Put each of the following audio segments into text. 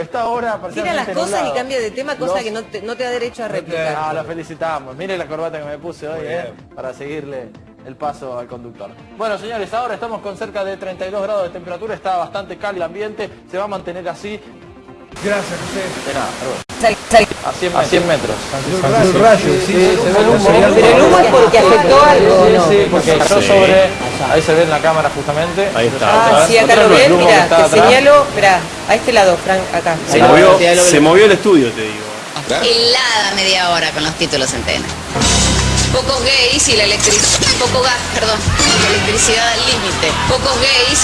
Está ahora Tira las cosas y cambia de tema, cosa que no te, no te, da derecho a replicar. Ah, lo felicitamos. Mire la corbata que me puse hoy, eh, para seguirle el paso al conductor. Bueno, señores, ahora estamos con cerca de 32 grados de temperatura, está bastante cálido el ambiente, se va a mantener así. Gracias, José. De nada, a 100, a 100 metros. El rayo, sí, sí, se ve el humo. Pero el humo es porque afectó algo, Sí, ¿no? sí, porque cayó sobre... Ahí se ve en la cámara justamente. Ahí está. Ah, sí, acá lo ven, mira, te atrás. señalo, mirá, a este lado, Frank, acá. Se Acá. movió, se movió el estudio, te digo. helada media hora con los títulos en TN. Pocos gays y la electricidad. Poco gas, perdón. Y la electricidad al límite. Pocos gays.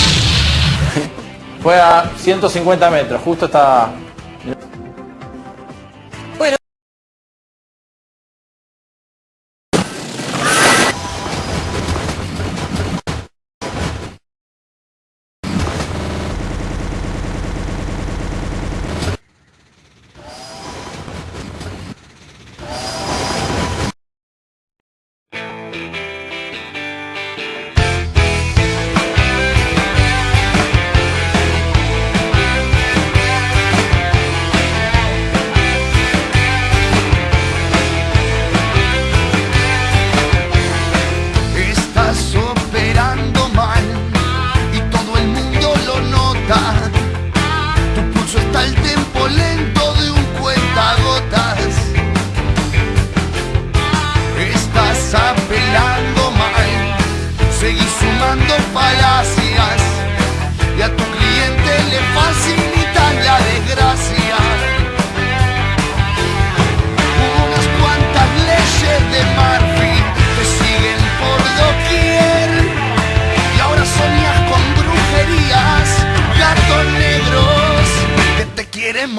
Fue a 150 metros, justo está...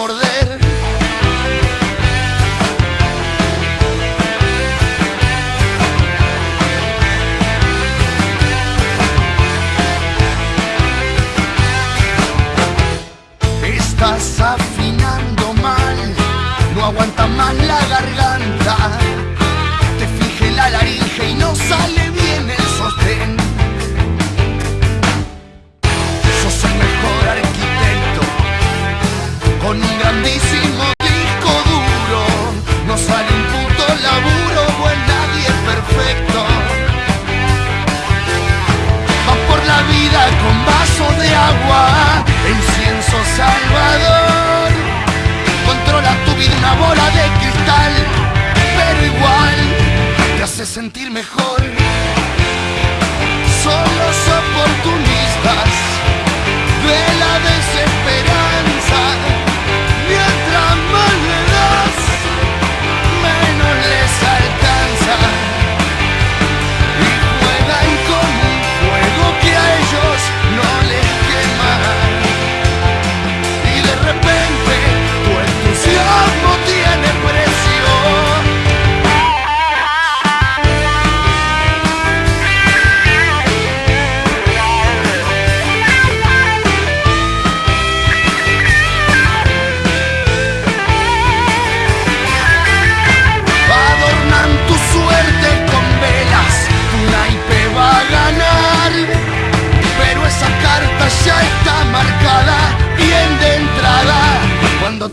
morder. Disco duro. No sale un puto laburo, pues nadie es perfecto. Vas por la vida con vasos de agua, incienso salvador. Controla tu vida una bola de cristal, pero igual te hace sentir mejor.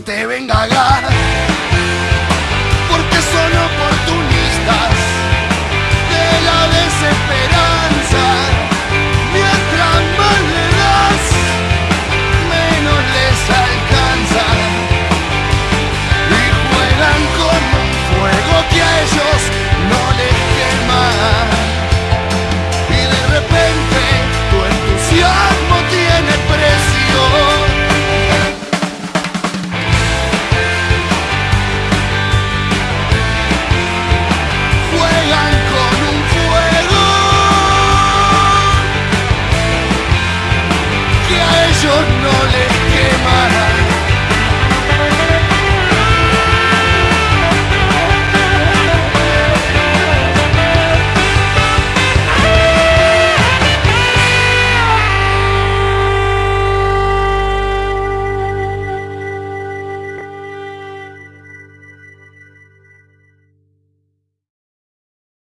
te venga